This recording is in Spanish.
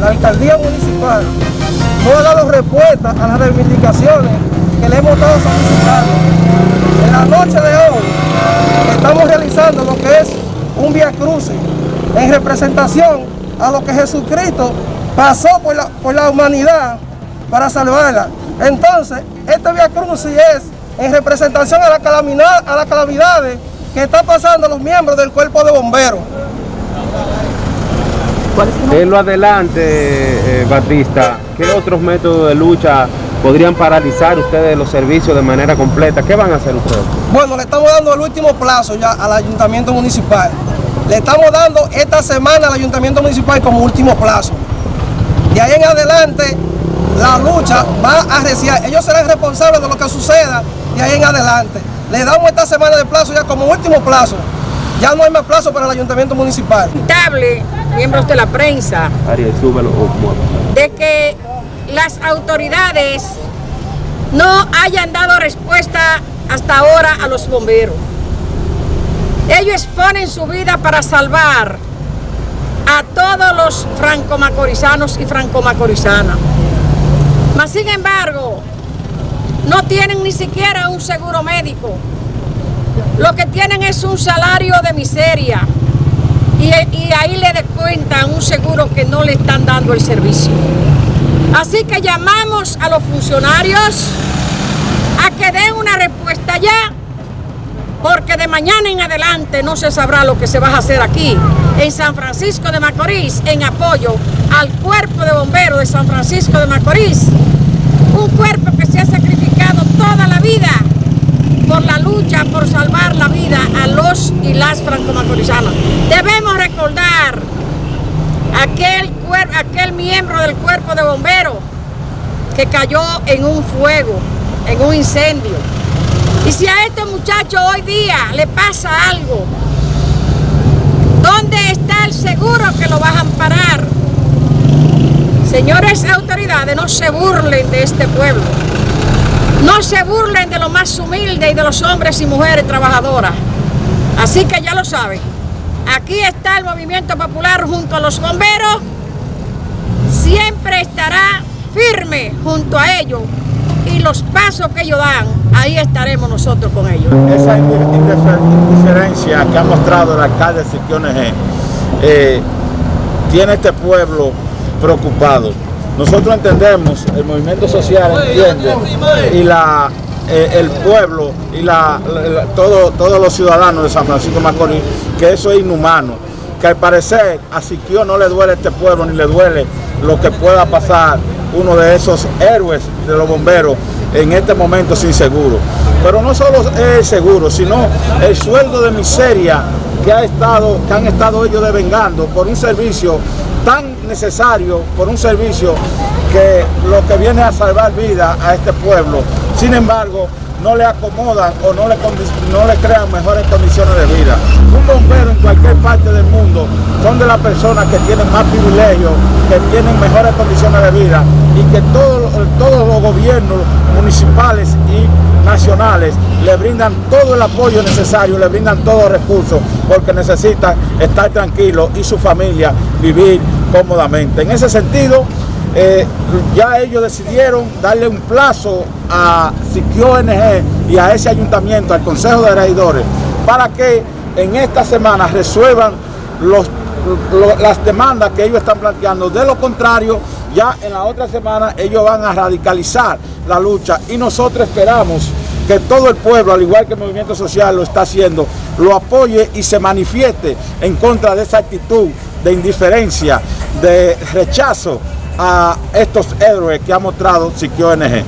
la alcaldía municipal no ha dado respuesta a las reivindicaciones que le hemos estado solicitando. En la noche de hoy estamos realizando lo que es un via crucis en representación a lo que Jesucristo pasó por la, por la humanidad para salvarla. Entonces, este via crucis es en representación a la calamidad, a las calamidades que están pasando los miembros del cuerpo de bomberos. En lo adelante, eh, Batista, ¿qué otros métodos de lucha podrían paralizar ustedes los servicios de manera completa? ¿Qué van a hacer ustedes? Bueno, le estamos dando el último plazo ya al ayuntamiento municipal. Le estamos dando esta semana al ayuntamiento municipal como último plazo. De ahí en adelante, la lucha va a reciar. Ellos serán responsables de lo que suceda de ahí en adelante. Le damos esta semana de plazo ya como último plazo. Ya no hay más plazo para el ayuntamiento municipal. Lamentable, miembros de la prensa, de que las autoridades no hayan dado respuesta hasta ahora a los bomberos. Ellos exponen su vida para salvar a todos los franco-macorizanos y franco-macorizanas. Mas sin embargo, no tienen ni siquiera un seguro médico. Lo que tienen es un salario de miseria. Y, ahí le descuentan un seguro que no le están dando el servicio. Así que llamamos a los funcionarios a que den una respuesta ya, porque de mañana en adelante no se sabrá lo que se va a hacer aquí, en San Francisco de Macorís, en apoyo al cuerpo de bomberos de San Francisco de Macorís, un cuerpo que se ha sacrificado toda la vida por la lucha por salvar la vida a los franco-macorizanos. Debemos recordar aquel, aquel miembro del cuerpo de bomberos que cayó en un fuego, en un incendio. Y si a este muchacho hoy día le pasa algo, ¿dónde está el seguro que lo va a amparar? Señores autoridades, no se burlen de este pueblo. No se burlen de lo más humilde y de los hombres y mujeres trabajadoras. Así que ya lo saben. Aquí está el movimiento popular junto a los bomberos. Siempre estará firme junto a ellos. Y los pasos que ellos dan, ahí estaremos nosotros con ellos. Esa indiferencia que ha mostrado el alcalde de Siquiones eh, tiene este pueblo preocupado. Nosotros entendemos, el movimiento social entiende y la, eh, el pueblo y la, todo, todos los ciudadanos de San Francisco de Macorís que eso es inhumano, que al parecer a Siquio no le duele este pueblo ni le duele lo que pueda pasar uno de esos héroes de los bomberos en este momento sin seguro. Pero no solo el seguro, sino el sueldo de miseria que, ha estado, que han estado ellos devengando por un servicio tan necesario por un servicio que lo que viene a salvar vida a este pueblo. Sin embargo, no le acomodan o no le, no crean mejores condiciones de vida. Un bombero en cualquier parte del mundo son de las personas que tienen más privilegios, que tienen mejores condiciones de vida y que todos los gobiernos municipales y nacionales le brindan todo el apoyo necesario, le brindan todos los recursos porque necesitan estar tranquilos y su familia vivir cómodamente. En ese sentido, eh, ya ellos decidieron darle un plazo a Siquio ONG y a ese ayuntamiento, al Consejo de Regidores, para que en esta semana resuelvan las demandas que ellos están planteando. De lo contrario, ya en la otra semana ellos van a radicalizar la lucha y nosotros esperamos que todo el pueblo, al igual que el movimiento social lo está haciendo, lo apoye y se manifieste en contra de esa actitud de indiferencia, de rechazo a estos héroes que ha mostrado Siquio ONG.